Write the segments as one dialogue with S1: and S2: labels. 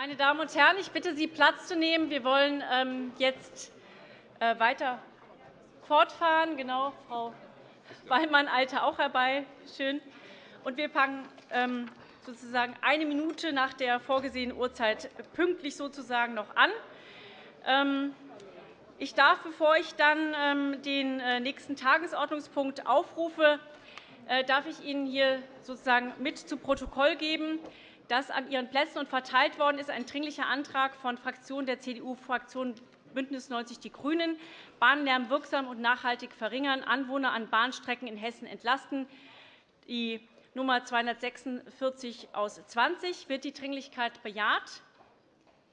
S1: Meine Damen und Herren, ich bitte Sie, Platz zu nehmen. Wir wollen ähm, jetzt äh, weiter fortfahren. Genau, Frau Wallmann eilte auch herbei. Schön. Und wir fangen ähm, sozusagen eine Minute nach der vorgesehenen Uhrzeit pünktlich sozusagen noch an. Ähm, ich darf, bevor ich dann den äh, nächsten Tagesordnungspunkt aufrufe, äh, darf ich Ihnen hier sozusagen mit zu Protokoll geben, dass an Ihren Plätzen und verteilt worden ist ein Dringlicher Antrag von Fraktionen der CDU-Fraktion BÜNDNIS 90 die GRÜNEN, Bahnlärm wirksam und nachhaltig verringern, Anwohner an Bahnstrecken in Hessen entlasten, die Nummer 246 aus 20. Wird die Dringlichkeit bejaht?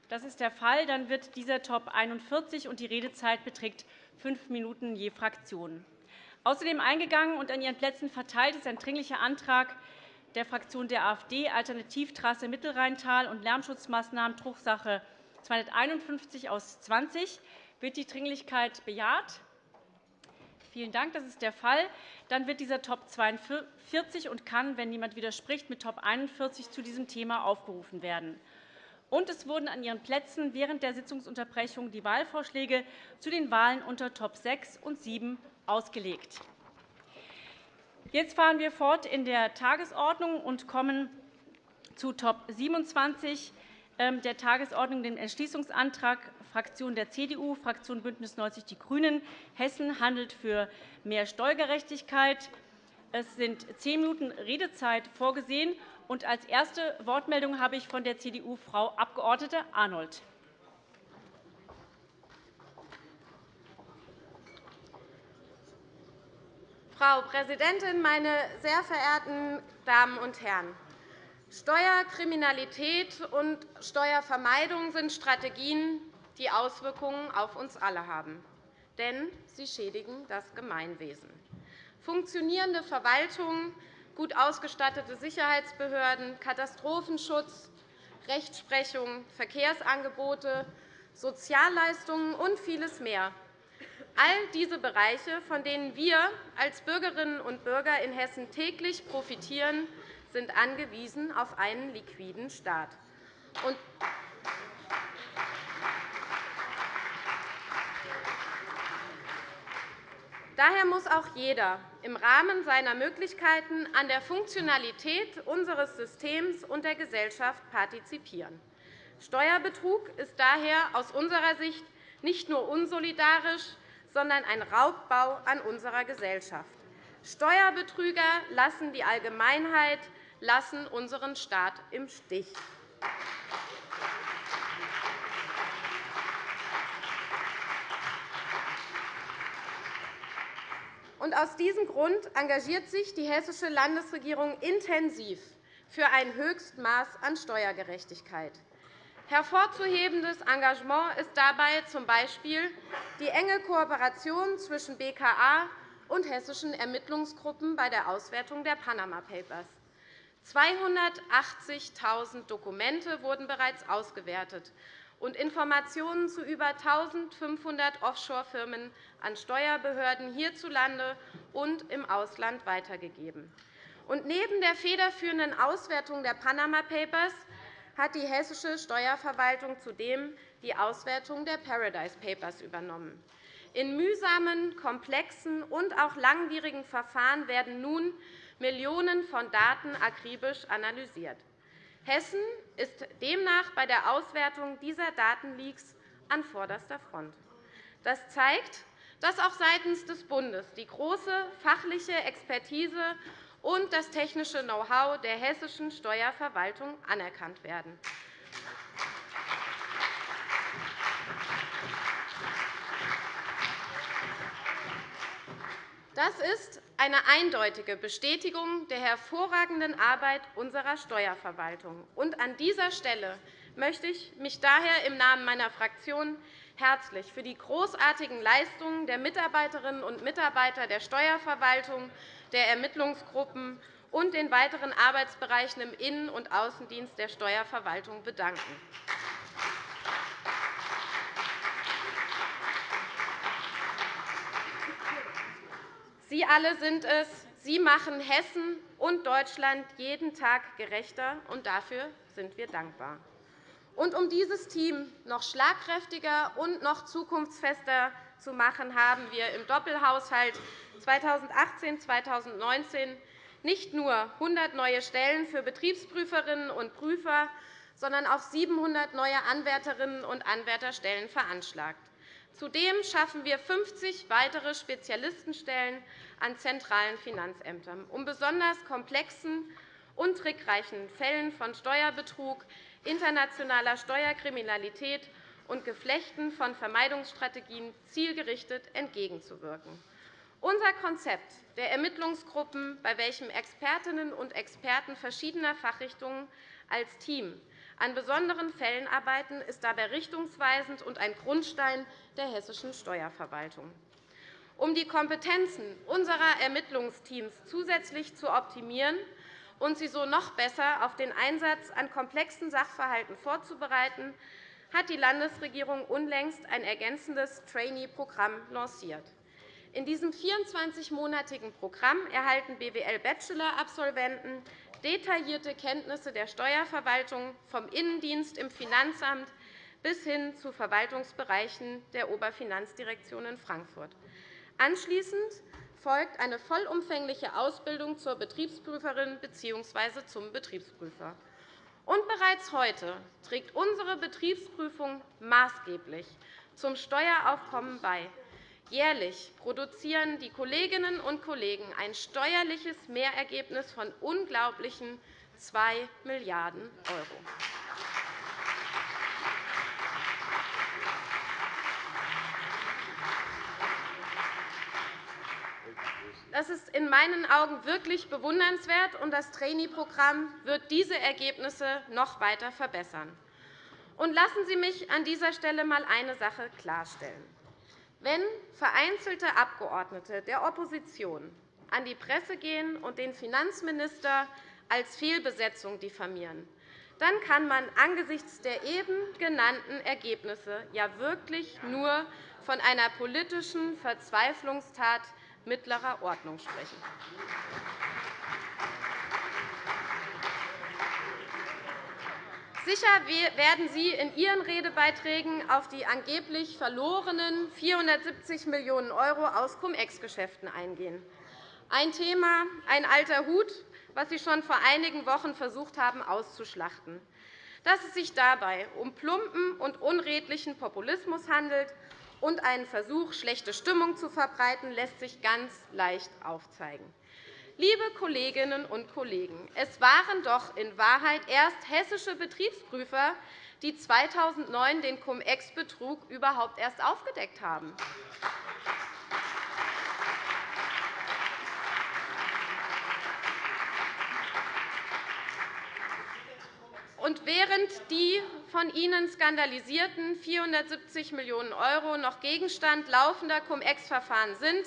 S1: Das ist der Fall. Dann wird dieser Top 41 und die Redezeit beträgt fünf Minuten je Fraktion. Außerdem eingegangen und an Ihren Plätzen verteilt ist ein Dringlicher Antrag der Fraktion der AfD, Alternativtrasse Mittelrheintal und Lärmschutzmaßnahmen, Drucksache 251 aus 20. Wird die Dringlichkeit bejaht? Vielen Dank. Das ist der Fall. Dann wird dieser Top 42 und kann, wenn niemand widerspricht, mit Top 41 zu diesem Thema aufgerufen werden. Und es wurden an Ihren Plätzen während der Sitzungsunterbrechung die Wahlvorschläge zu den Wahlen unter Top 6 und 7 ausgelegt. Jetzt fahren wir fort in der Tagesordnung und kommen zu Top 27 ähm, der Tagesordnung, dem Entschließungsantrag Fraktion der CDU, Fraktion BÜNDNIS 90 die GRÜNEN. Hessen handelt für mehr Steuergerechtigkeit. Es sind zehn Minuten Redezeit vorgesehen. Als erste Wortmeldung habe ich von der CDU Frau Abg. Arnold.
S2: Frau Präsidentin, meine sehr verehrten Damen und Herren! Steuerkriminalität und Steuervermeidung sind Strategien, die Auswirkungen auf uns alle haben. Denn sie schädigen das Gemeinwesen. Funktionierende Verwaltungen, gut ausgestattete Sicherheitsbehörden, Katastrophenschutz, Rechtsprechung, Verkehrsangebote, Sozialleistungen und vieles mehr All diese Bereiche, von denen wir als Bürgerinnen und Bürger in Hessen täglich profitieren, sind angewiesen auf einen liquiden Staat. Daher muss auch jeder im Rahmen seiner Möglichkeiten an der Funktionalität unseres Systems und der Gesellschaft partizipieren. Steuerbetrug ist daher aus unserer Sicht nicht nur unsolidarisch, sondern ein Raubbau an unserer Gesellschaft. Steuerbetrüger lassen die Allgemeinheit, lassen unseren Staat im Stich. Aus diesem Grund engagiert sich die Hessische Landesregierung intensiv für ein Höchstmaß an Steuergerechtigkeit. Hervorzuhebendes Engagement ist dabei z.B. die enge Kooperation zwischen BKA und hessischen Ermittlungsgruppen bei der Auswertung der Panama Papers. 280.000 Dokumente wurden bereits ausgewertet und Informationen zu über 1.500 Offshore-Firmen an Steuerbehörden hierzulande und im Ausland weitergegeben. Neben der federführenden Auswertung der Panama Papers hat die hessische Steuerverwaltung zudem die Auswertung der Paradise Papers übernommen. In mühsamen, komplexen und auch langwierigen Verfahren werden nun Millionen von Daten akribisch analysiert. Hessen ist demnach bei der Auswertung dieser Datenleaks an vorderster Front. Das zeigt, dass auch seitens des Bundes die große fachliche Expertise und das technische Know-how der hessischen Steuerverwaltung anerkannt werden. Das ist eine eindeutige Bestätigung der hervorragenden Arbeit unserer Steuerverwaltung. an dieser Stelle möchte ich mich daher im Namen meiner Fraktion herzlich für die großartigen Leistungen der Mitarbeiterinnen und Mitarbeiter der Steuerverwaltung der Ermittlungsgruppen und den weiteren Arbeitsbereichen im Innen- und Außendienst der Steuerverwaltung bedanken. Sie alle sind es. Sie machen Hessen und Deutschland jeden Tag gerechter, und dafür sind wir dankbar. Und um dieses Team noch schlagkräftiger und noch zukunftsfester zu machen, haben wir im Doppelhaushalt 2018-2019 nicht nur 100 neue Stellen für Betriebsprüferinnen und Prüfer, sondern auch 700 neue Anwärterinnen und Anwärterstellen veranschlagt. Zudem schaffen wir 50 weitere Spezialistenstellen an zentralen Finanzämtern, um besonders komplexen und trickreichen Fällen von Steuerbetrug, internationaler Steuerkriminalität und Geflechten von Vermeidungsstrategien zielgerichtet entgegenzuwirken. Unser Konzept der Ermittlungsgruppen, bei welchem Expertinnen und Experten verschiedener Fachrichtungen als Team an besonderen Fällen arbeiten, ist dabei richtungsweisend und ein Grundstein der hessischen Steuerverwaltung. Um die Kompetenzen unserer Ermittlungsteams zusätzlich zu optimieren und sie so noch besser auf den Einsatz an komplexen Sachverhalten vorzubereiten, hat die Landesregierung unlängst ein ergänzendes Trainee-Programm lanciert. In diesem 24-monatigen Programm erhalten BWL-Bachelor-Absolventen detaillierte Kenntnisse der Steuerverwaltung vom Innendienst im Finanzamt bis hin zu Verwaltungsbereichen der Oberfinanzdirektion in Frankfurt. Anschließend folgt eine vollumfängliche Ausbildung zur Betriebsprüferin bzw. zum Betriebsprüfer. Und bereits heute trägt unsere Betriebsprüfung maßgeblich zum Steueraufkommen bei. Jährlich produzieren die Kolleginnen und Kollegen ein steuerliches Mehrergebnis von unglaublichen 2 Milliarden €. Das ist in meinen Augen wirklich bewundernswert, und das Trainee-Programm wird diese Ergebnisse noch weiter verbessern. Und lassen Sie mich an dieser Stelle einmal eine Sache klarstellen. Wenn vereinzelte Abgeordnete der Opposition an die Presse gehen und den Finanzminister als Fehlbesetzung diffamieren, dann kann man angesichts der eben genannten Ergebnisse ja wirklich nur von einer politischen Verzweiflungstat mittlerer Ordnung sprechen. Sicher werden Sie in Ihren Redebeiträgen auf die angeblich verlorenen 470 Millionen € aus Cum-Ex-Geschäften eingehen. Ein Thema, ein alter Hut, was Sie schon vor einigen Wochen versucht haben auszuschlachten. Dass es sich dabei um plumpen und unredlichen Populismus handelt und einen Versuch, schlechte Stimmung zu verbreiten, lässt sich ganz leicht aufzeigen. Liebe Kolleginnen und Kollegen, es waren doch in Wahrheit erst hessische Betriebsprüfer, die 2009 den Cum-Ex-Betrug überhaupt erst aufgedeckt haben. Und während die von Ihnen skandalisierten 470 Millionen € noch Gegenstand laufender Cum-Ex-Verfahren sind,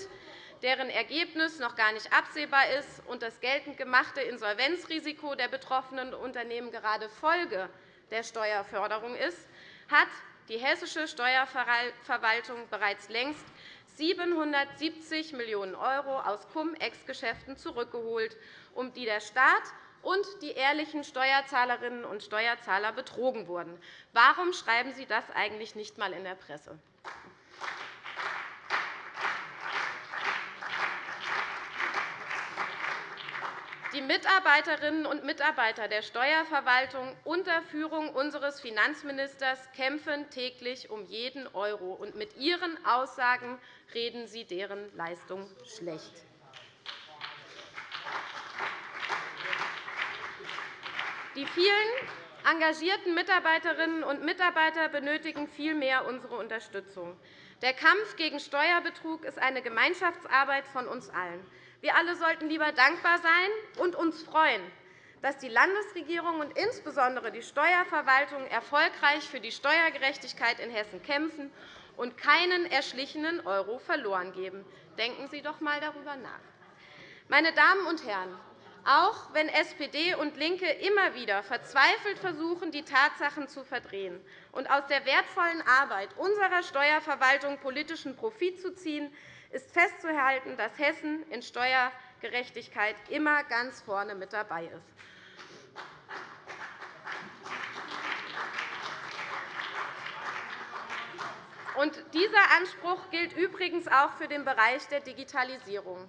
S2: deren Ergebnis noch gar nicht absehbar ist und das geltend gemachte Insolvenzrisiko der betroffenen Unternehmen gerade Folge der Steuerförderung ist, hat die hessische Steuerverwaltung bereits längst 770 Millionen € aus Cum-Ex-Geschäften zurückgeholt, um die der Staat und die ehrlichen Steuerzahlerinnen und Steuerzahler betrogen wurden. Warum schreiben Sie das eigentlich nicht einmal in der Presse? Die Mitarbeiterinnen und Mitarbeiter der Steuerverwaltung unter Führung unseres Finanzministers kämpfen täglich um jeden Euro, und mit Ihren Aussagen reden Sie deren Leistung schlecht. Die vielen engagierten Mitarbeiterinnen und Mitarbeiter benötigen vielmehr unsere Unterstützung. Der Kampf gegen Steuerbetrug ist eine Gemeinschaftsarbeit von uns allen. Wir alle sollten lieber dankbar sein und uns freuen, dass die Landesregierung und insbesondere die Steuerverwaltung erfolgreich für die Steuergerechtigkeit in Hessen kämpfen und keinen erschlichenen Euro verloren geben. Denken Sie doch einmal darüber nach. Meine Damen und Herren, auch wenn SPD und LINKE immer wieder verzweifelt versuchen, die Tatsachen zu verdrehen und aus der wertvollen Arbeit unserer Steuerverwaltung politischen Profit zu ziehen, ist festzuhalten, dass Hessen in Steuergerechtigkeit immer ganz vorne mit dabei ist. Und dieser Anspruch gilt übrigens auch für den Bereich der Digitalisierung.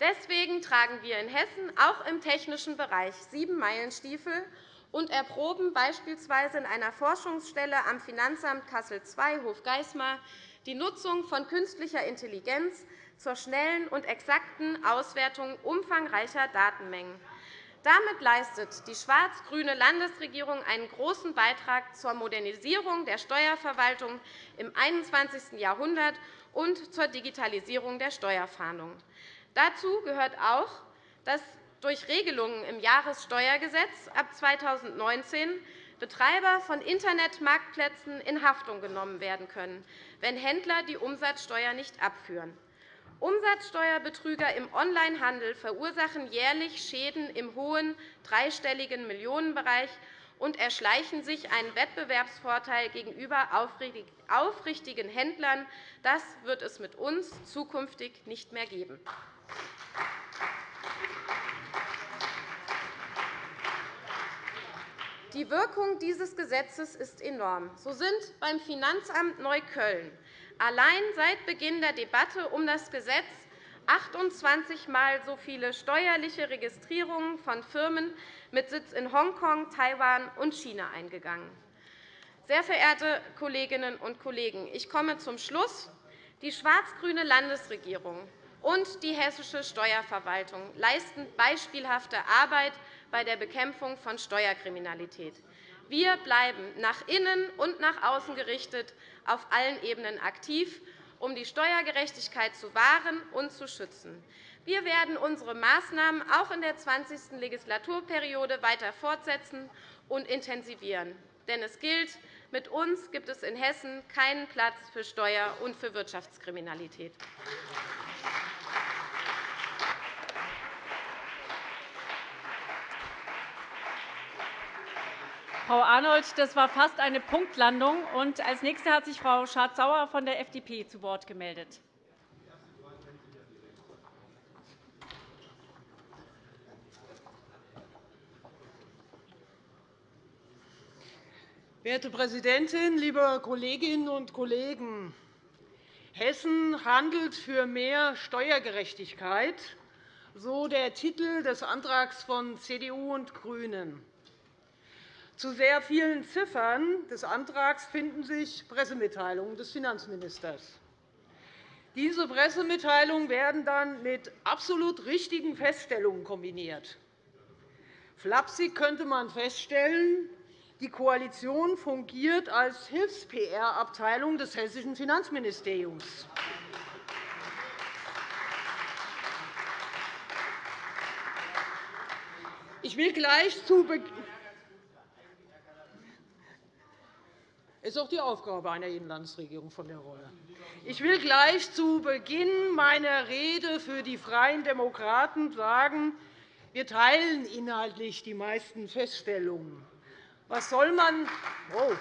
S2: Deswegen tragen wir in Hessen auch im technischen Bereich sieben Meilenstiefel und erproben beispielsweise in einer Forschungsstelle am Finanzamt Kassel II Hofgeismar die Nutzung von künstlicher Intelligenz zur schnellen und exakten Auswertung umfangreicher Datenmengen. Damit leistet die schwarz-grüne Landesregierung einen großen Beitrag zur Modernisierung der Steuerverwaltung im 21. Jahrhundert und zur Digitalisierung der Steuerfahndung. Dazu gehört auch, dass durch Regelungen im Jahressteuergesetz ab 2019 Betreiber von Internetmarktplätzen in Haftung genommen werden können, wenn Händler die Umsatzsteuer nicht abführen. Umsatzsteuerbetrüger im Onlinehandel verursachen jährlich Schäden im hohen dreistelligen Millionenbereich und erschleichen sich einen Wettbewerbsvorteil gegenüber aufrichtigen Händlern. Das wird es mit uns zukünftig nicht mehr geben. Die Wirkung dieses Gesetzes ist enorm. So sind beim Finanzamt Neukölln allein seit Beginn der Debatte um das Gesetz 28 Mal so viele steuerliche Registrierungen von Firmen mit Sitz in Hongkong, Taiwan und China eingegangen. Sehr verehrte Kolleginnen und Kollegen, ich komme zum Schluss. Die schwarz-grüne Landesregierung und die hessische Steuerverwaltung leisten beispielhafte Arbeit bei der Bekämpfung von Steuerkriminalität. Wir bleiben nach innen und nach außen gerichtet auf allen Ebenen aktiv, um die Steuergerechtigkeit zu wahren und zu schützen. Wir werden unsere Maßnahmen auch in der 20. Legislaturperiode weiter fortsetzen und intensivieren. Denn es gilt, mit uns gibt es in Hessen keinen Platz für Steuer- und für Wirtschaftskriminalität.
S1: Frau Arnold, das war fast eine Punktlandung. Und als Nächste hat sich Frau Schardt-Sauer von der FDP zu Wort gemeldet.
S3: Werte Präsidentin, liebe Kolleginnen und Kollegen! Hessen handelt für mehr Steuergerechtigkeit, so der Titel des Antrags von CDU und GRÜNEN. Zu sehr vielen Ziffern des Antrags finden sich Pressemitteilungen des Finanzministers. Diese Pressemitteilungen werden dann mit absolut richtigen Feststellungen kombiniert. Flapsig könnte man feststellen, die Koalition fungiert als Hilfs-PR-Abteilung des hessischen Finanzministeriums. Ich will gleich zu Beginn ist auch die Aufgabe einer jeden Landesregierung von der Rolle. Ich will gleich zu Beginn meiner Rede für die Freien Demokraten sagen, wir teilen inhaltlich die meisten Feststellungen. Was soll man oh.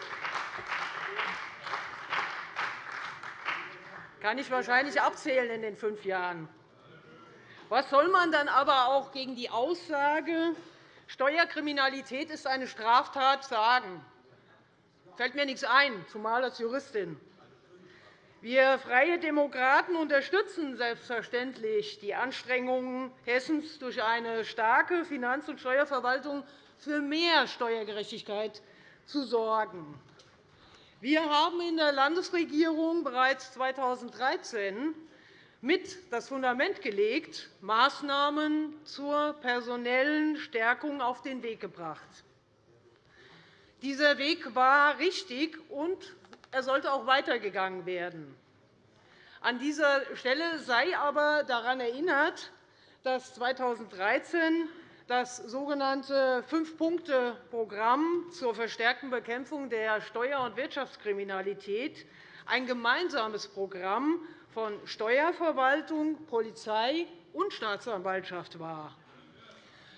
S3: kann ich wahrscheinlich abzählen in den fünf Jahren. Was soll man dann aber auch gegen die Aussage, Steuerkriminalität ist eine Straftat, sagen? Fällt mir nichts ein, zumal als Juristin. Wir Freie Demokraten unterstützen selbstverständlich die Anstrengungen Hessens, durch eine starke Finanz- und Steuerverwaltung für mehr Steuergerechtigkeit zu sorgen. Wir haben in der Landesregierung bereits 2013 mit das Fundament gelegt, Maßnahmen zur personellen Stärkung auf den Weg gebracht. Dieser Weg war richtig, und er sollte auch weitergegangen werden. An dieser Stelle sei aber daran erinnert, dass 2013 das sogenannte Fünf-Punkte-Programm zur verstärkten Bekämpfung der Steuer- und Wirtschaftskriminalität ein gemeinsames Programm von Steuerverwaltung, Polizei und Staatsanwaltschaft war.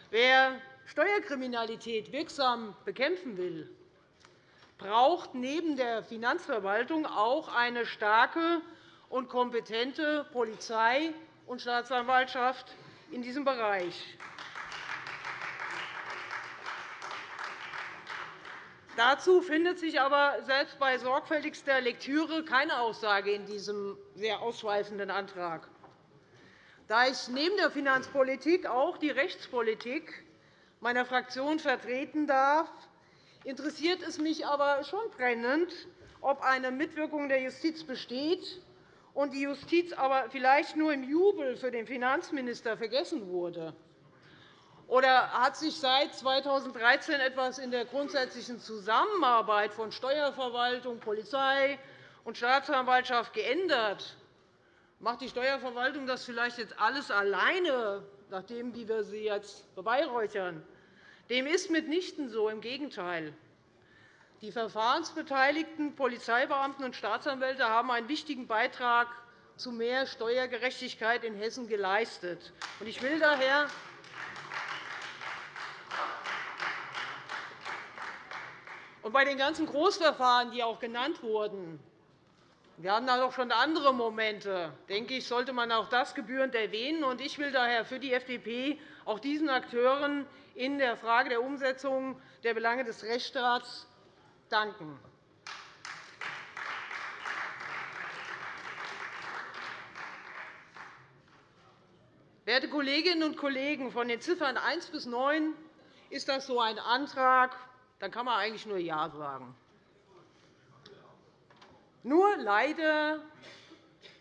S3: Wer Steuerkriminalität wirksam bekämpfen will, braucht neben der Finanzverwaltung auch eine starke und kompetente Polizei und Staatsanwaltschaft in diesem Bereich. Dazu findet sich aber selbst bei sorgfältigster Lektüre keine Aussage in diesem sehr ausschweifenden Antrag. Da ich neben der Finanzpolitik auch die Rechtspolitik meiner Fraktion vertreten darf, interessiert es mich aber schon brennend, ob eine Mitwirkung der Justiz besteht und die Justiz aber vielleicht nur im Jubel für den Finanzminister vergessen wurde. Oder hat sich seit 2013 etwas in der grundsätzlichen Zusammenarbeit von Steuerverwaltung, Polizei und Staatsanwaltschaft geändert? Macht die Steuerverwaltung das vielleicht jetzt alles alleine, nachdem wie wir sie jetzt beweihräuchern? Dem ist mitnichten so, im Gegenteil. Die verfahrensbeteiligten Polizeibeamten und Staatsanwälte haben einen wichtigen Beitrag zu mehr Steuergerechtigkeit in Hessen geleistet. Ich will daher Und bei den ganzen Großverfahren, die auch genannt wurden, wir hatten da doch schon andere Momente. denke ich, sollte man auch das gebührend erwähnen. Ich will daher für die FDP auch diesen Akteuren in der Frage der Umsetzung der Belange des Rechtsstaats danken. Werte Kolleginnen und Kollegen, von den Ziffern 1 bis 9 ist das so ein Antrag, dann kann man eigentlich nur Ja sagen. Nur leider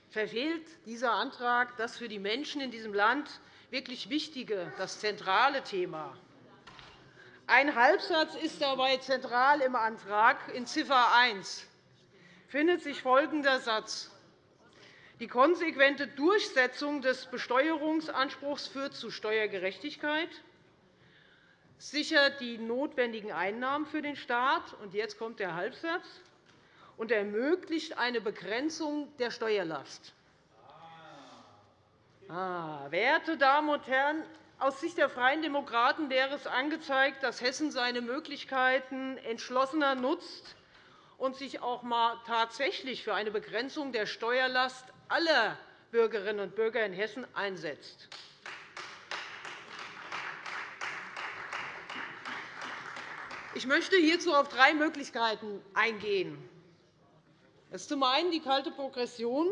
S3: verfehlt dieser Antrag das für die Menschen in diesem Land wirklich wichtige, das zentrale Thema. Ein Halbsatz ist dabei zentral im Antrag. In Ziffer 1 findet sich folgender Satz. Die konsequente Durchsetzung des Besteuerungsanspruchs führt zu Steuergerechtigkeit sichert die notwendigen Einnahmen für den Staat, und jetzt kommt der Halbsatz, und ermöglicht eine Begrenzung der Steuerlast. Ah, werte Damen und Herren, aus Sicht der Freien Demokraten wäre es angezeigt, dass Hessen seine Möglichkeiten entschlossener nutzt und sich auch einmal tatsächlich für eine Begrenzung der Steuerlast aller Bürgerinnen und Bürger in Hessen einsetzt. Ich möchte hierzu auf drei Möglichkeiten eingehen. Das ist zum einen die kalte Progression.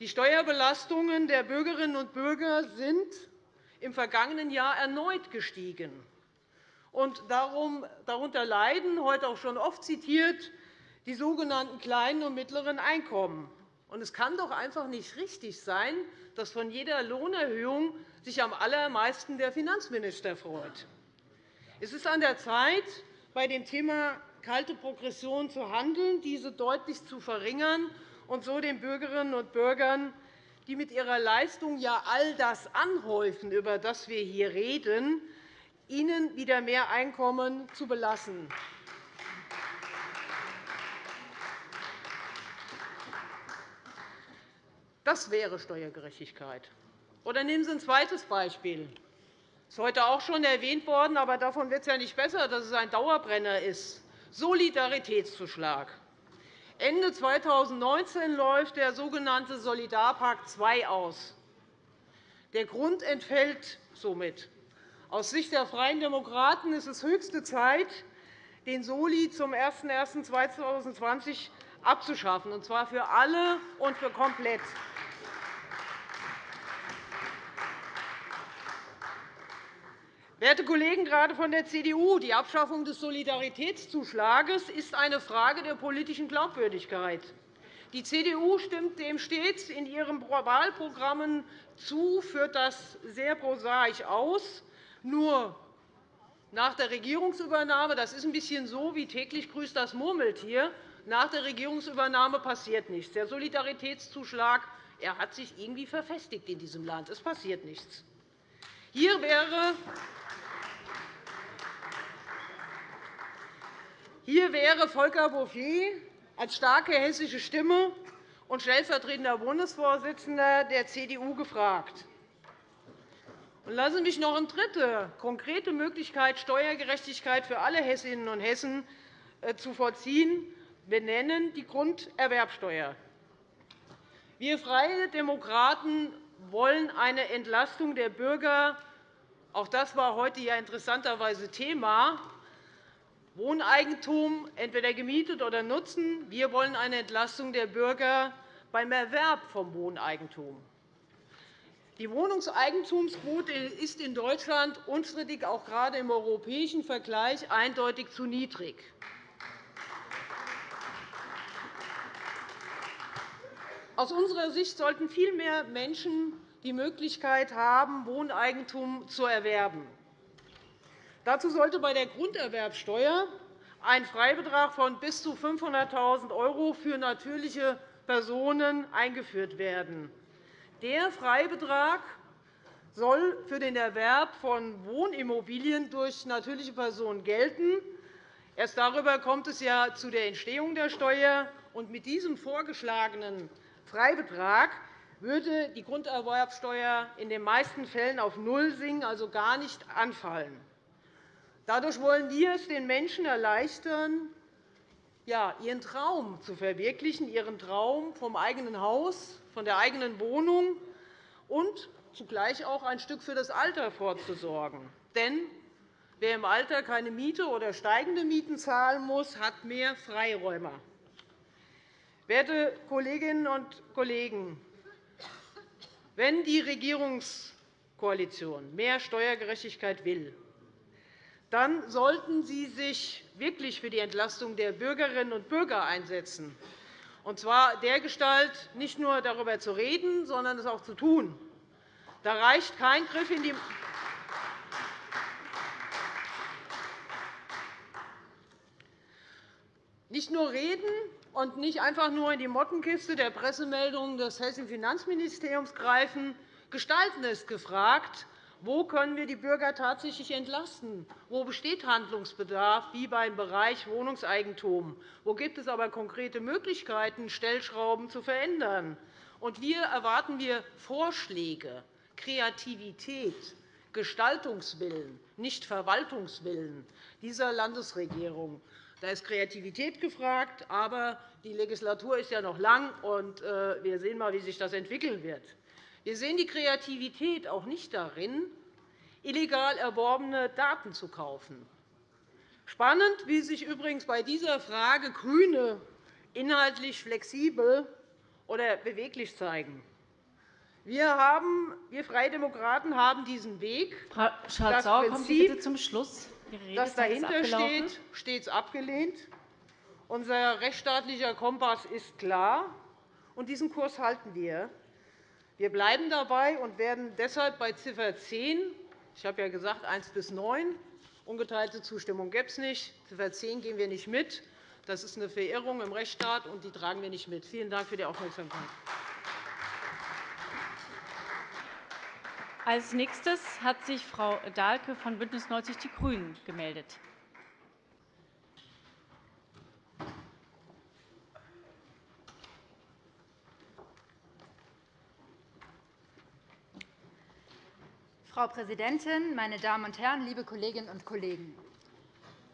S3: Die Steuerbelastungen der Bürgerinnen und Bürger sind im vergangenen Jahr erneut gestiegen. Und darunter leiden, heute auch schon oft zitiert, die sogenannten kleinen und mittleren Einkommen. Es kann doch einfach nicht richtig sein, dass von jeder Lohnerhöhung sich am allermeisten der Finanzminister freut. Es ist an der Zeit, bei dem Thema kalte Progression zu handeln, diese deutlich zu verringern und so den Bürgerinnen und Bürgern, die mit ihrer Leistung ja all das anhäufen, über das wir hier reden, ihnen wieder mehr Einkommen zu belassen. Das wäre Steuergerechtigkeit. Oder nehmen Sie ein zweites Beispiel. Das ist heute auch schon erwähnt worden, aber davon wird es ja nicht besser, dass es ein Dauerbrenner ist. Solidaritätszuschlag. Ende 2019 läuft der sogenannte Solidarpakt II aus. Der Grund entfällt somit. Aus Sicht der Freien Demokraten ist es höchste Zeit, den Soli zum 01.01.2020 abzuschaffen, und zwar für alle und für komplett. Werte Kollegen, gerade von der CDU, die Abschaffung des Solidaritätszuschlags ist eine Frage der politischen Glaubwürdigkeit. Die CDU stimmt dem stets in ihren Wahlprogrammen zu, führt das sehr prosaisch aus. Nur nach der Regierungsübernahme, das ist ein bisschen so wie täglich grüßt das Murmeltier, nach der Regierungsübernahme passiert nichts. Der Solidaritätszuschlag er hat sich irgendwie verfestigt in diesem Land. Es passiert nichts. Hier wäre Hier wäre Volker Bouffier als starke hessische Stimme und stellvertretender Bundesvorsitzender der CDU gefragt. Lassen Sie mich noch eine dritte konkrete Möglichkeit, Steuergerechtigkeit für alle Hessinnen und Hessen äh, zu vollziehen, benennen, die Grunderwerbsteuer. Wir Freie Demokraten wollen eine Entlastung der Bürger. Auch das war heute ja interessanterweise Thema Wohneigentum, entweder gemietet oder nutzen. Wir wollen eine Entlastung der Bürger beim Erwerb von Wohneigentum. Die Wohnungseigentumsquote ist in Deutschland unstrittig auch gerade im europäischen Vergleich eindeutig zu niedrig. Aus unserer Sicht sollten viel mehr Menschen die Möglichkeit haben, Wohneigentum zu erwerben. Dazu sollte bei der Grunderwerbsteuer ein Freibetrag von bis zu 500.000 € für natürliche Personen eingeführt werden. Der Freibetrag soll für den Erwerb von Wohnimmobilien durch natürliche Personen gelten. Erst darüber kommt es ja zu der Entstehung der Steuer. Mit diesem vorgeschlagenen Freibetrag würde die Grunderwerbsteuer in den meisten Fällen auf Null sinken, also gar nicht anfallen. Dadurch wollen wir es den Menschen erleichtern, ihren Traum zu verwirklichen, ihren Traum vom eigenen Haus, von der eigenen Wohnung und zugleich auch ein Stück für das Alter vorzusorgen. Denn wer im Alter keine Miete oder steigende Mieten zahlen muss, hat mehr Freiräume. Werte Kolleginnen und Kollegen, wenn die Regierungskoalition mehr Steuergerechtigkeit will, dann sollten Sie sich wirklich für die Entlastung der Bürgerinnen und Bürger einsetzen, und zwar dergestalt, nicht nur darüber zu reden, sondern es auch zu tun. Da reicht kein Griff in die nicht nur reden und nicht einfach nur in die Mottenkiste der Pressemeldungen des Hessischen Finanzministeriums greifen. Gestalten ist gefragt. Wo können wir die Bürger tatsächlich entlasten? Wo besteht Handlungsbedarf, wie beim Bereich Wohnungseigentum? Wo gibt es aber konkrete Möglichkeiten, Stellschrauben zu verändern? Und hier erwarten wir Vorschläge, Kreativität, Gestaltungswillen, nicht Verwaltungswillen dieser Landesregierung. Da ist Kreativität gefragt, aber die Legislatur ist ja noch lang, und äh, wir sehen einmal, wie sich das entwickeln wird. Wir sehen die Kreativität auch nicht darin, illegal erworbene Daten zu kaufen. Spannend, wie sich übrigens bei dieser Frage GRÜNE inhaltlich flexibel oder beweglich zeigen. Wir, haben, wir Freie Demokraten haben diesen Weg,
S1: Frau Schardt-Sauer, kommen Sie bitte zum Schluss
S3: das dahinter steht, stets abgelehnt. Unser rechtsstaatlicher Kompass ist klar, und diesen Kurs halten wir. Wir bleiben dabei und werden deshalb bei Ziffer 10 ich habe ja gesagt 1 bis 9 ungeteilte Zustimmung gibt es nicht. Ziffer 10 gehen wir nicht mit. Das ist eine Verirrung im Rechtsstaat, und die tragen wir nicht mit. Vielen Dank für die Aufmerksamkeit.
S1: Als nächstes hat sich Frau Dahlke von BÜNDNIS 90 die GRÜNEN gemeldet.
S4: Frau Präsidentin, meine Damen und Herren, liebe Kolleginnen und Kollegen!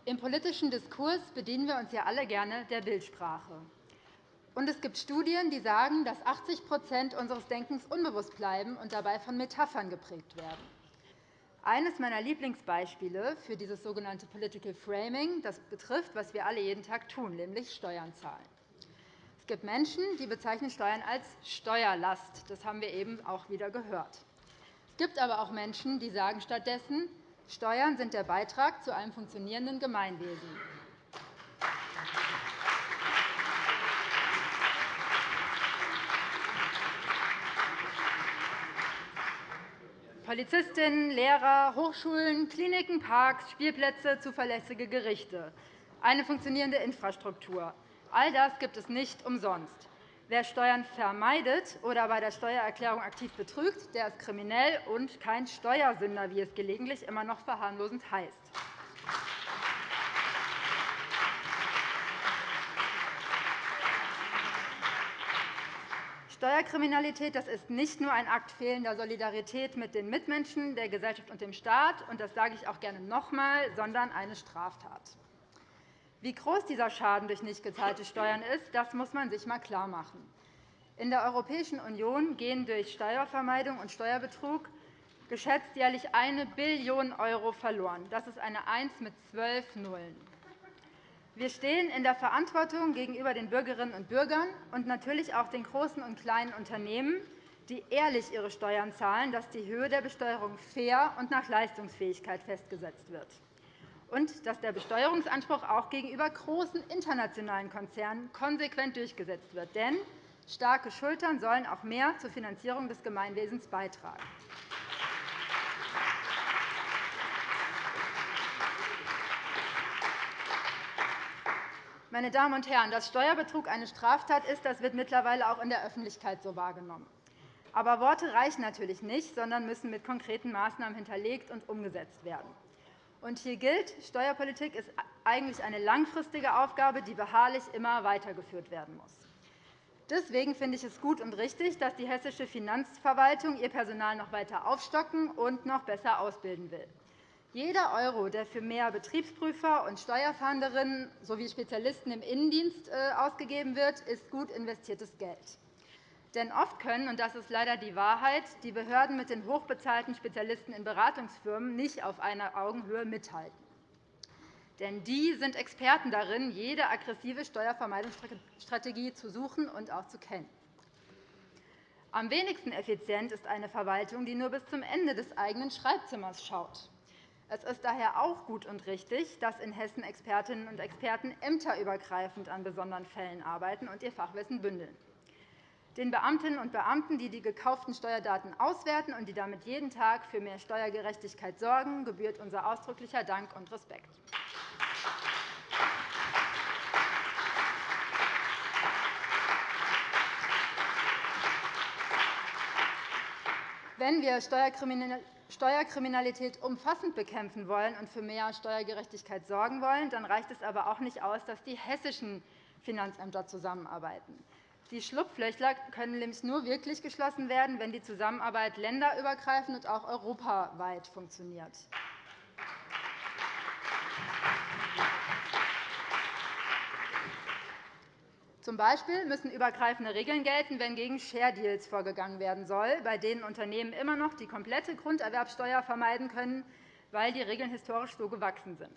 S4: Im politischen Diskurs bedienen wir uns ja alle gerne der Bildsprache. Und es gibt Studien, die sagen, dass 80% unseres Denkens unbewusst bleiben und dabei von Metaphern geprägt werden. Eines meiner Lieblingsbeispiele für dieses sogenannte Political Framing das betrifft, was wir alle jeden Tag tun, nämlich Steuern zahlen. Es gibt Menschen, die bezeichnen Steuern als Steuerlast. Das haben wir eben auch wieder gehört. Es gibt aber auch Menschen, die sagen stattdessen, Steuern sind der Beitrag zu einem funktionierenden Gemeinwesen. Polizistinnen, Lehrer, Hochschulen, Kliniken, Parks, Spielplätze, zuverlässige Gerichte, eine funktionierende Infrastruktur. All das gibt es nicht umsonst. Wer Steuern vermeidet oder bei der Steuererklärung aktiv betrügt, der ist kriminell und kein Steuersünder, wie es gelegentlich immer noch verharmlosend heißt. Steuerkriminalität das ist nicht nur ein Akt fehlender Solidarität mit den Mitmenschen, der Gesellschaft und dem Staat, und das sage ich auch gerne noch einmal, sondern eine Straftat. Wie groß dieser Schaden durch nicht gezahlte Steuern ist, das muss man sich einmal klarmachen. In der Europäischen Union gehen durch Steuervermeidung und Steuerbetrug geschätzt jährlich 1 Billion € verloren. Das ist eine 1 mit zwölf Nullen. Wir stehen in der Verantwortung gegenüber den Bürgerinnen und Bürgern und natürlich auch den großen und kleinen Unternehmen, die ehrlich ihre Steuern zahlen, dass die Höhe der Besteuerung fair und nach Leistungsfähigkeit festgesetzt wird und dass der Besteuerungsanspruch auch gegenüber großen internationalen Konzernen konsequent durchgesetzt wird. Denn starke Schultern sollen auch mehr zur Finanzierung des Gemeinwesens beitragen. Meine Damen und Herren, dass Steuerbetrug eine Straftat ist, das wird mittlerweile auch in der Öffentlichkeit so wahrgenommen. Aber Worte reichen natürlich nicht, sondern müssen mit konkreten Maßnahmen hinterlegt und umgesetzt werden. Und hier gilt, Steuerpolitik ist eigentlich eine langfristige Aufgabe, die beharrlich immer weitergeführt werden muss. Deswegen finde ich es gut und richtig, dass die hessische Finanzverwaltung ihr Personal noch weiter aufstocken und noch besser ausbilden will. Jeder Euro, der für mehr Betriebsprüfer und Steuerfahnderinnen sowie Spezialisten im Innendienst äh, ausgegeben wird, ist gut investiertes Geld. Denn oft können, und das ist leider die Wahrheit, die Behörden mit den hochbezahlten Spezialisten in Beratungsfirmen nicht auf einer Augenhöhe mithalten. Denn die sind Experten darin, jede aggressive Steuervermeidungsstrategie zu suchen und auch zu kennen. Am wenigsten effizient ist eine Verwaltung, die nur bis zum Ende des eigenen Schreibzimmers schaut. Es ist daher auch gut und richtig, dass in Hessen Expertinnen und Experten ämterübergreifend an besonderen Fällen arbeiten und ihr Fachwissen bündeln. Den Beamtinnen und Beamten, die die gekauften Steuerdaten auswerten und die damit jeden Tag für mehr Steuergerechtigkeit sorgen, gebührt unser ausdrücklicher Dank und Respekt. Wenn wir Steuerkriminalität umfassend bekämpfen wollen und für mehr Steuergerechtigkeit sorgen wollen, dann reicht es aber auch nicht aus, dass die hessischen Finanzämter zusammenarbeiten. Die Schlupflöcher können nämlich nur wirklich geschlossen werden, wenn die Zusammenarbeit länderübergreifend und auch europaweit funktioniert. Zum Beispiel müssen übergreifende Regeln gelten, wenn gegen Share Deals vorgegangen werden soll, bei denen Unternehmen immer noch die komplette Grunderwerbsteuer vermeiden können, weil die Regeln historisch so gewachsen sind.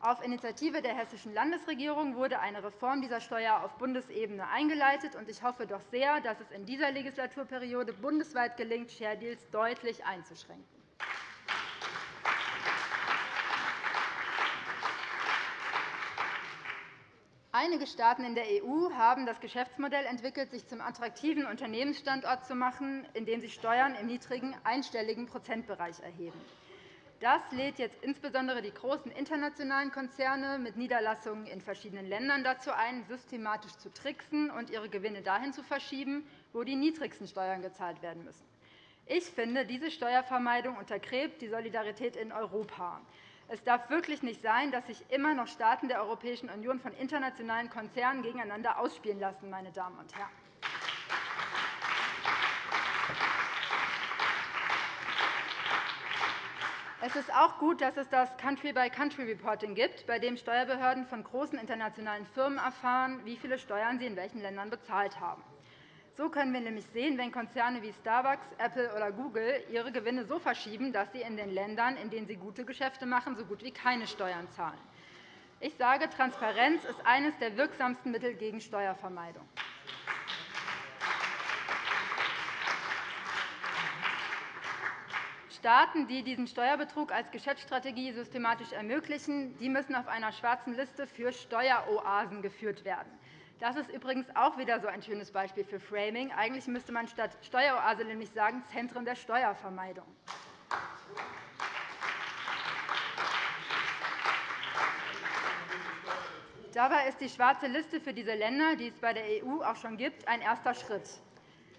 S4: Auf Initiative der Hessischen Landesregierung wurde eine Reform dieser Steuer auf Bundesebene eingeleitet. Ich hoffe doch sehr, dass es in dieser Legislaturperiode bundesweit gelingt, Share Deals deutlich einzuschränken. Einige Staaten in der EU haben das Geschäftsmodell entwickelt, sich zum attraktiven Unternehmensstandort zu machen, indem sie Steuern im niedrigen einstelligen Prozentbereich erheben. Das lädt jetzt insbesondere die großen internationalen Konzerne mit Niederlassungen in verschiedenen Ländern dazu ein, systematisch zu tricksen und ihre Gewinne dahin zu verschieben, wo die niedrigsten Steuern gezahlt werden müssen. Ich finde, diese Steuervermeidung untergräbt die Solidarität in Europa. Es darf wirklich nicht sein, dass sich immer noch Staaten der Europäischen Union von internationalen Konzernen gegeneinander ausspielen lassen. Meine Damen und Herren. Es ist auch gut, dass es das Country-by-Country-Reporting gibt, bei dem Steuerbehörden von großen internationalen Firmen erfahren, wie viele Steuern sie in welchen Ländern bezahlt haben. So können wir nämlich sehen, wenn Konzerne wie Starbucks, Apple oder Google ihre Gewinne so verschieben, dass sie in den Ländern, in denen sie gute Geschäfte machen, so gut wie keine Steuern zahlen. Ich sage, Transparenz ist eines der wirksamsten Mittel gegen Steuervermeidung. Staaten, die diesen Steuerbetrug als Geschäftsstrategie systematisch ermöglichen, müssen auf einer schwarzen Liste für Steueroasen geführt werden. Das ist übrigens auch wieder so ein schönes Beispiel für Framing. Eigentlich müsste man statt Steueroase nämlich sagen Zentren der Steuervermeidung. Dabei ist die schwarze Liste für diese Länder, die es bei der EU auch schon gibt, ein erster Schritt.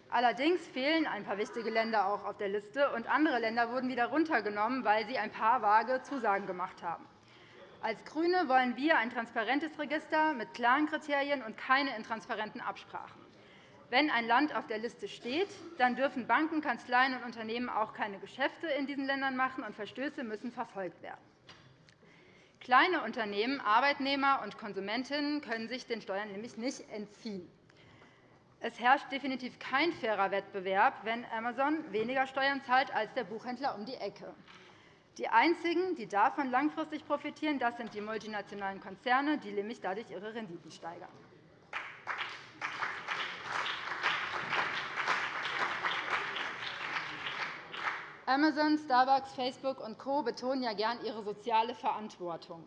S4: Allerdings fehlen ein paar wichtige Länder auch auf der Liste, und andere Länder wurden wieder runtergenommen, weil sie ein paar vage Zusagen gemacht haben. Als GRÜNE wollen wir ein transparentes Register mit klaren Kriterien und keine intransparenten Absprachen. Wenn ein Land auf der Liste steht, dann dürfen Banken, Kanzleien und Unternehmen auch keine Geschäfte in diesen Ländern machen, und Verstöße müssen verfolgt werden. Kleine Unternehmen, Arbeitnehmer und Konsumentinnen können sich den Steuern nämlich nicht entziehen. Es herrscht definitiv kein fairer Wettbewerb, wenn Amazon weniger Steuern zahlt als der Buchhändler um die Ecke. Die einzigen, die davon langfristig profitieren, das sind die multinationalen Konzerne, die nämlich dadurch ihre Renditen steigern. Amazon, Starbucks, Facebook und Co. betonen ja gern ihre soziale Verantwortung.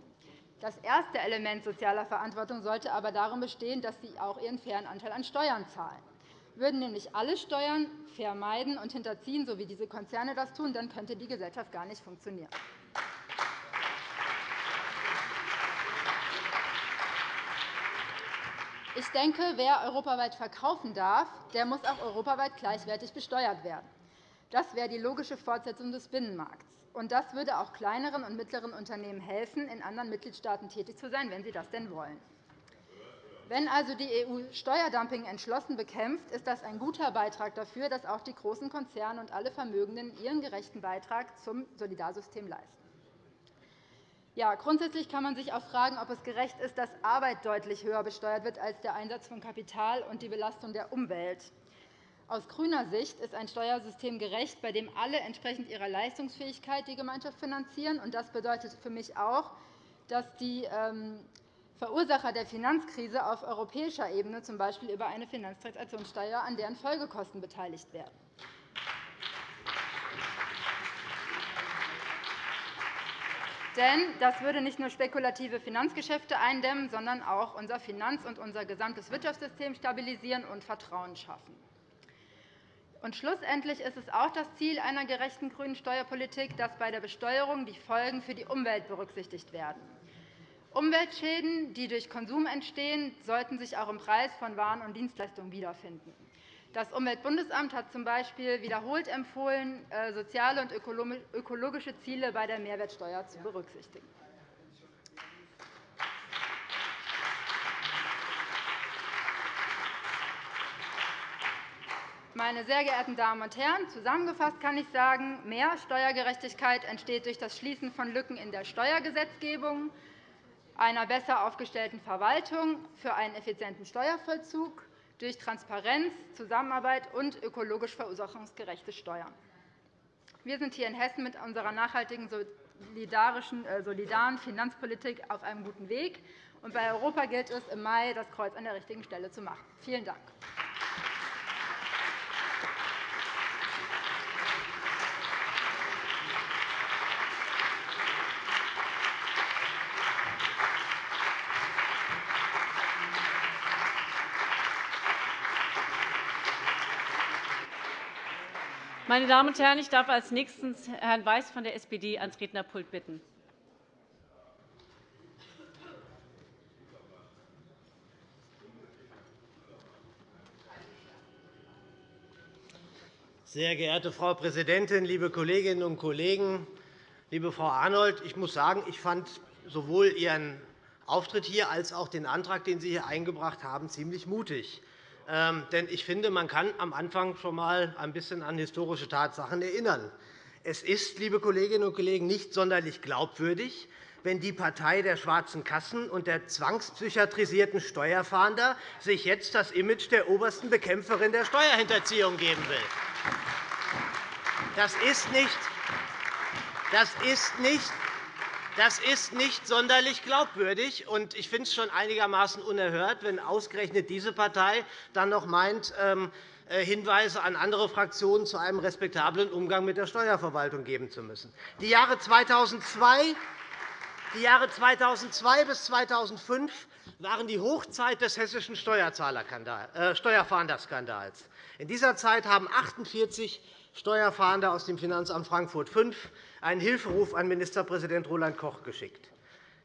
S4: Das erste Element sozialer Verantwortung sollte aber darin bestehen, dass sie auch ihren fairen Anteil an Steuern zahlen. Würden nämlich alle Steuern vermeiden und hinterziehen, so wie diese Konzerne das tun, dann könnte die Gesellschaft gar nicht funktionieren. Ich denke, wer europaweit verkaufen darf, der muss auch europaweit gleichwertig besteuert werden. Das wäre die logische Fortsetzung des Binnenmarkts. Und das würde auch kleineren und mittleren Unternehmen helfen, in anderen Mitgliedstaaten tätig zu sein, wenn sie das denn wollen. Wenn also die EU Steuerdumping entschlossen bekämpft, ist das ein guter Beitrag dafür, dass auch die großen Konzerne und alle Vermögenden ihren gerechten Beitrag zum Solidarsystem leisten. Ja, grundsätzlich kann man sich auch fragen, ob es gerecht ist, dass Arbeit deutlich höher besteuert wird als der Einsatz von Kapital und die Belastung der Umwelt. Aus grüner Sicht ist ein Steuersystem gerecht, bei dem alle entsprechend ihrer Leistungsfähigkeit die Gemeinschaft finanzieren. Das bedeutet für mich auch, dass die ähm, Verursacher der Finanzkrise auf europäischer Ebene z. B. über eine Finanztransaktionssteuer an deren Folgekosten beteiligt werden. Denn das würde nicht nur spekulative Finanzgeschäfte eindämmen, sondern auch unser Finanz- und unser gesamtes Wirtschaftssystem stabilisieren und Vertrauen schaffen. Und schlussendlich ist es auch das Ziel einer gerechten grünen Steuerpolitik, dass bei der Besteuerung die Folgen für die Umwelt berücksichtigt werden. Umweltschäden, die durch Konsum entstehen, sollten sich auch im Preis von Waren und Dienstleistungen wiederfinden. Das Umweltbundesamt hat z. B. wiederholt empfohlen, äh, soziale und ökologische Ziele bei der Mehrwertsteuer zu berücksichtigen. Meine sehr geehrten Damen und Herren, zusammengefasst kann ich sagen, mehr Steuergerechtigkeit entsteht durch das Schließen von Lücken in der Steuergesetzgebung, einer besser aufgestellten Verwaltung für einen effizienten Steuervollzug, durch Transparenz, Zusammenarbeit und ökologisch verursachungsgerechte Steuern. Wir sind hier in Hessen mit unserer nachhaltigen, äh, solidaren Finanzpolitik auf einem guten Weg. bei Europa gilt es, im Mai das Kreuz an der richtigen Stelle zu machen. Vielen Dank.
S1: Meine Damen und Herren, ich darf als nächstes Herrn Weiß von der SPD ans Rednerpult bitten.
S5: Sehr geehrte Frau Präsidentin, liebe Kolleginnen und Kollegen! Liebe Frau Arnold, ich muss sagen, ich fand sowohl Ihren Auftritt hier als auch den Antrag, den Sie hier eingebracht haben, ziemlich mutig. Ähm, denn ich finde, man kann am Anfang schon einmal ein bisschen an historische Tatsachen erinnern. Es ist, liebe Kolleginnen und Kollegen, nicht sonderlich glaubwürdig, wenn die Partei der schwarzen Kassen und der zwangspsychiatrisierten Steuerfahnder sich jetzt das Image der obersten Bekämpferin der Steuerhinterziehung geben will. Das ist nicht, das ist nicht das ist nicht sonderlich glaubwürdig. und Ich finde es schon einigermaßen unerhört, wenn ausgerechnet diese Partei dann noch meint, ähm, äh, Hinweise an andere Fraktionen zu einem respektablen Umgang mit der Steuerverwaltung geben zu müssen. Die Jahre 2002 die Jahre 2002 bis 2005 waren die Hochzeit des hessischen äh, Steuerfahnderskandals. In dieser Zeit haben 48 Steuerfahnder aus dem Finanzamt Frankfurt 5 einen Hilferuf an Ministerpräsident Roland Koch geschickt,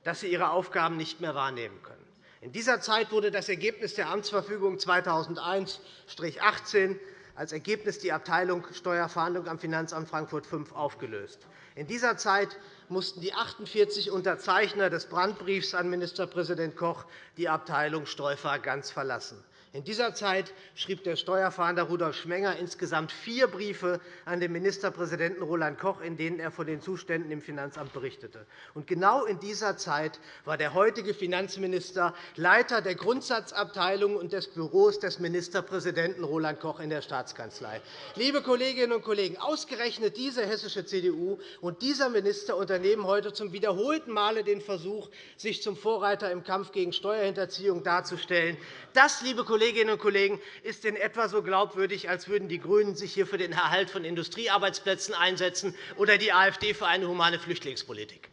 S5: dass sie ihre Aufgaben nicht mehr wahrnehmen können. In dieser Zeit wurde das Ergebnis der Amtsverfügung 2001-18 als Ergebnis die Abteilung Steuerfahndung am Finanzamt Frankfurt 5 aufgelöst. In dieser Zeit mussten die 48 Unterzeichner des Brandbriefs an Ministerpräsident Koch die Abteilung Streufer ganz verlassen. In dieser Zeit schrieb der Steuerfahnder Rudolf Schmenger insgesamt vier Briefe an den Ministerpräsidenten Roland Koch, in denen er von den Zuständen im Finanzamt berichtete. Und genau in dieser Zeit war der heutige Finanzminister Leiter der Grundsatzabteilung und des Büros des Ministerpräsidenten Roland Koch in der Staatskanzlei. Liebe Kolleginnen und Kollegen, ausgerechnet diese hessische CDU und dieser Minister unternehmen heute zum wiederholten Male den Versuch, sich zum Vorreiter im Kampf gegen Steuerhinterziehung darzustellen. Das, liebe Kolleginnen und Kollegen, ist in etwa so glaubwürdig, als würden die GRÜNEN sich hier für den Erhalt von Industriearbeitsplätzen einsetzen oder die AfD für eine humane Flüchtlingspolitik.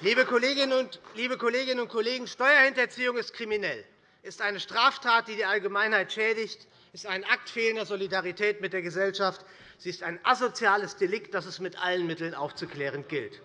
S5: Liebe Kolleginnen und Kollegen, Steuerhinterziehung ist kriminell, ist eine Straftat, die die Allgemeinheit schädigt, ist ein Akt fehlender Solidarität mit der Gesellschaft, Sie ist ein asoziales Delikt, das es mit allen Mitteln aufzuklären gilt.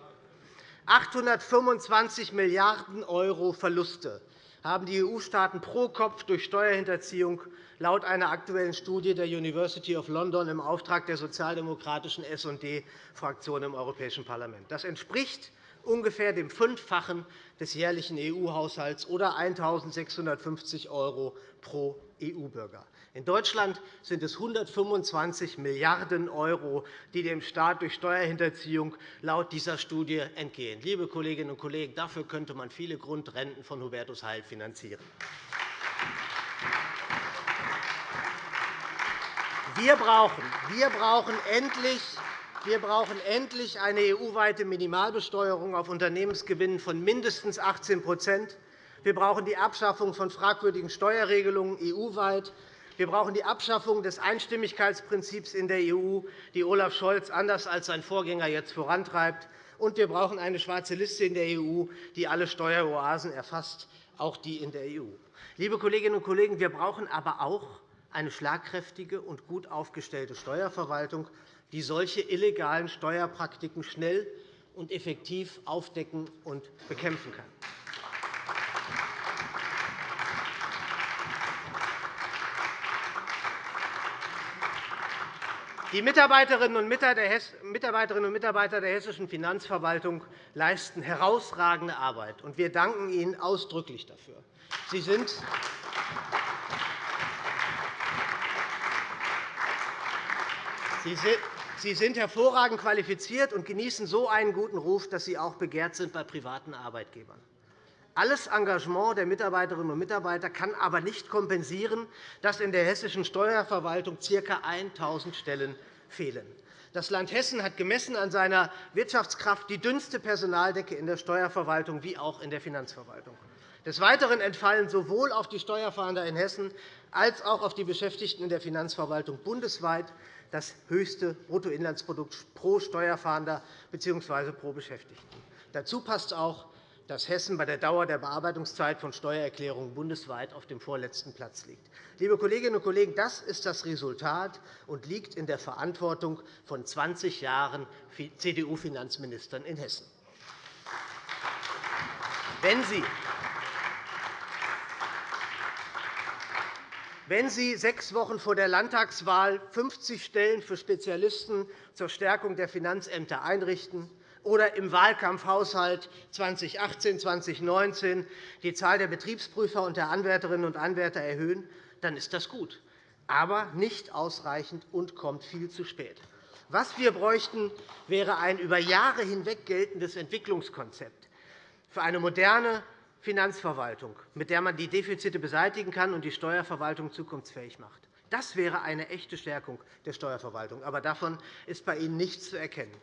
S5: 825 Milliarden € Verluste haben die EU-Staaten pro Kopf durch Steuerhinterziehung laut einer aktuellen Studie der University of London im Auftrag der sozialdemokratischen SD-Fraktion im Europäischen Parlament. Das entspricht ungefähr dem Fünffachen des jährlichen EU-Haushalts oder 1.650 € pro EU-Bürger. In Deutschland sind es 125 Milliarden €, die dem Staat durch Steuerhinterziehung laut dieser Studie entgehen. Liebe Kolleginnen und Kollegen, dafür könnte man viele Grundrenten von Hubertus Heil finanzieren. Wir brauchen, wir brauchen endlich wir brauchen endlich eine EU-weite Minimalbesteuerung auf Unternehmensgewinnen von mindestens 18 Wir brauchen die Abschaffung von fragwürdigen Steuerregelungen EU-weit. Wir brauchen die Abschaffung des Einstimmigkeitsprinzips in der EU, die Olaf Scholz anders als sein Vorgänger jetzt vorantreibt. Und wir brauchen eine schwarze Liste in der EU, die alle Steueroasen erfasst, auch die in der EU. Liebe Kolleginnen und Kollegen, wir brauchen aber auch eine schlagkräftige und gut aufgestellte Steuerverwaltung, die solche illegalen Steuerpraktiken schnell und effektiv aufdecken und bekämpfen kann. Die Mitarbeiterinnen und Mitarbeiter der hessischen Finanzverwaltung leisten herausragende Arbeit, und wir danken Ihnen ausdrücklich dafür. Sie sind Sie sind hervorragend qualifiziert und genießen so einen guten Ruf, dass Sie auch begehrt sind bei privaten Arbeitgebern. Alles Engagement der Mitarbeiterinnen und Mitarbeiter kann aber nicht kompensieren, dass in der hessischen Steuerverwaltung ca. 1.000 Stellen fehlen. Das Land Hessen hat gemessen an seiner Wirtschaftskraft die dünnste Personaldecke in der Steuerverwaltung wie auch in der Finanzverwaltung. Des Weiteren entfallen sowohl auf die Steuerfahnder in Hessen als auch auf die Beschäftigten in der Finanzverwaltung bundesweit das höchste Bruttoinlandsprodukt pro Steuerfahnder bzw. pro Beschäftigten. Dazu passt auch, dass Hessen bei der Dauer der Bearbeitungszeit von Steuererklärungen bundesweit auf dem vorletzten Platz liegt. Liebe Kolleginnen und Kollegen, das ist das Resultat und liegt in der Verantwortung von 20 Jahren CDU-Finanzministern in Hessen. Wenn Sie Wenn Sie sechs Wochen vor der Landtagswahl 50 Stellen für Spezialisten zur Stärkung der Finanzämter einrichten, oder im Wahlkampfhaushalt 2018-2019 die Zahl der Betriebsprüfer und der Anwärterinnen und Anwärter erhöhen, dann ist das gut, aber nicht ausreichend und kommt viel zu spät. Was wir bräuchten, wäre ein über Jahre hinweg geltendes Entwicklungskonzept für eine moderne Finanzverwaltung, mit der man die Defizite beseitigen kann und die Steuerverwaltung zukunftsfähig macht. Das wäre eine echte Stärkung der Steuerverwaltung. Aber davon ist bei Ihnen nichts zu erkennen.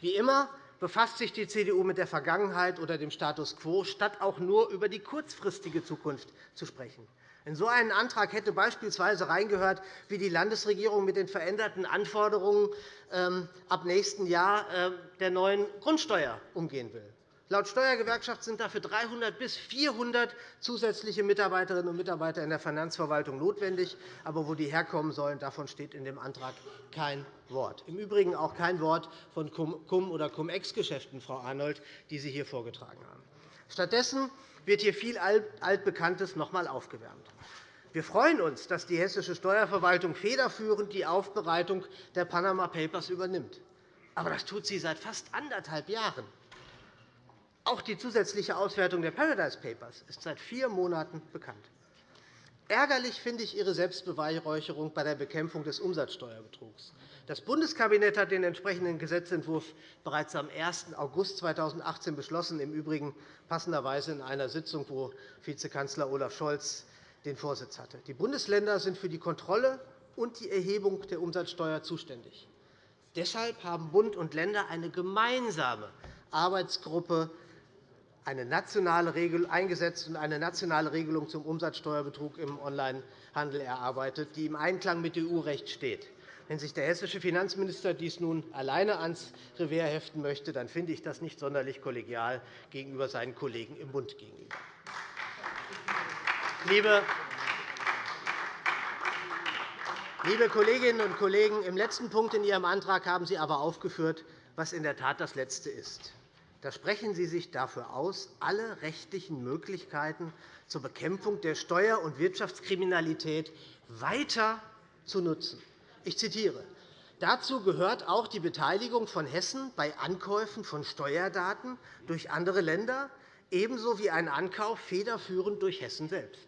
S5: Wie immer befasst sich die CDU mit der Vergangenheit oder dem Status quo, statt auch nur über die kurzfristige Zukunft zu sprechen. In so einen Antrag hätte beispielsweise reingehört, wie die Landesregierung mit den veränderten Anforderungen ähm, ab nächsten Jahr äh, der neuen Grundsteuer umgehen will. Laut Steuergewerkschaft sind dafür 300 bis 400 zusätzliche Mitarbeiterinnen und Mitarbeiter in der Finanzverwaltung notwendig. Aber wo die herkommen sollen, davon steht in dem Antrag kein Wort. Im Übrigen auch kein Wort von Cum- oder Cum-Ex-Geschäften, Frau Arnold, die Sie hier vorgetragen haben. Stattdessen wird hier viel Altbekanntes noch einmal aufgewärmt. Wir freuen uns, dass die hessische Steuerverwaltung federführend die Aufbereitung der Panama Papers übernimmt. Aber das tut sie seit fast anderthalb Jahren. Auch die zusätzliche Auswertung der Paradise Papers ist seit vier Monaten bekannt. Ärgerlich finde ich Ihre Selbstbeweihräucherung bei der Bekämpfung des Umsatzsteuerbetrugs. Das Bundeskabinett hat den entsprechenden Gesetzentwurf bereits am 1. August 2018 beschlossen, im Übrigen passenderweise in einer Sitzung, wo Vizekanzler Olaf Scholz den Vorsitz hatte. Die Bundesländer sind für die Kontrolle und die Erhebung der Umsatzsteuer zuständig. Deshalb haben Bund und Länder eine gemeinsame Arbeitsgruppe eine nationale Regel eingesetzt und eine nationale Regelung zum Umsatzsteuerbetrug im Onlinehandel erarbeitet, die im Einklang mit EU-Recht steht. Wenn sich der hessische Finanzminister dies nun alleine ans Revers heften möchte, dann finde ich das nicht sonderlich kollegial gegenüber seinen Kollegen im Bund gegenüber. Liebe Kolleginnen und Kollegen, im letzten Punkt in Ihrem Antrag haben Sie aber aufgeführt, was in der Tat das Letzte ist. Da sprechen Sie sich dafür aus, alle rechtlichen Möglichkeiten zur Bekämpfung der Steuer- und Wirtschaftskriminalität weiter zu nutzen. Ich zitiere. Dazu gehört auch die Beteiligung von Hessen bei Ankäufen von Steuerdaten durch andere Länder, ebenso wie ein Ankauf federführend durch Hessen selbst.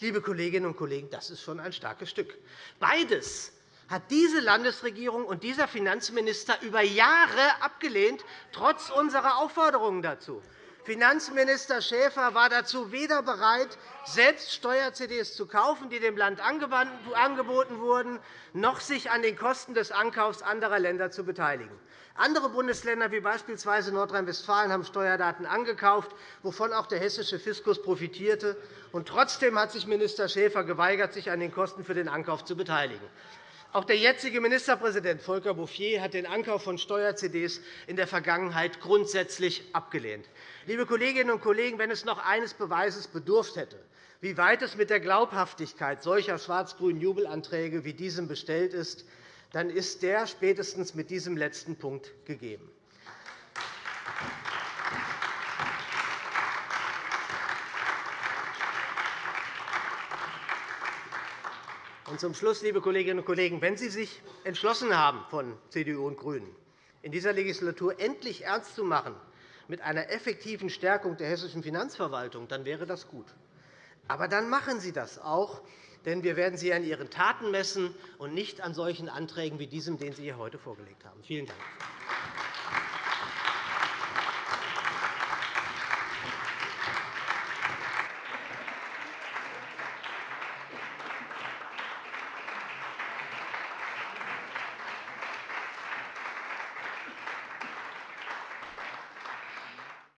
S5: Liebe Kolleginnen und Kollegen, das ist schon ein starkes Stück. Beides hat diese Landesregierung und dieser Finanzminister über Jahre abgelehnt, trotz unserer Aufforderungen dazu. Finanzminister Schäfer war dazu weder bereit, selbst Steuer-CDs zu kaufen, die dem Land angeboten wurden, noch sich an den Kosten des Ankaufs anderer Länder zu beteiligen. Andere Bundesländer, wie beispielsweise Nordrhein-Westfalen, haben Steuerdaten angekauft, wovon auch der hessische Fiskus profitierte. Und trotzdem hat sich Minister Schäfer geweigert, sich an den Kosten für den Ankauf zu beteiligen. Auch der jetzige Ministerpräsident Volker Bouffier hat den Ankauf von Steuer-CDs in der Vergangenheit grundsätzlich abgelehnt. Liebe Kolleginnen und Kollegen, wenn es noch eines Beweises bedurft hätte, wie weit es mit der Glaubhaftigkeit solcher schwarz-grünen Jubelanträge wie diesem bestellt ist, dann ist der spätestens mit diesem letzten Punkt gegeben. Und zum Schluss, liebe Kolleginnen und Kollegen, wenn Sie sich entschlossen haben, von CDU und GRÜNEN, in dieser Legislatur endlich ernst zu machen mit einer effektiven Stärkung der hessischen Finanzverwaltung, dann wäre das gut. Aber dann machen Sie das auch, denn wir werden Sie an Ihren Taten messen und nicht an solchen Anträgen wie diesem, den Sie hier heute vorgelegt haben. Vielen Dank.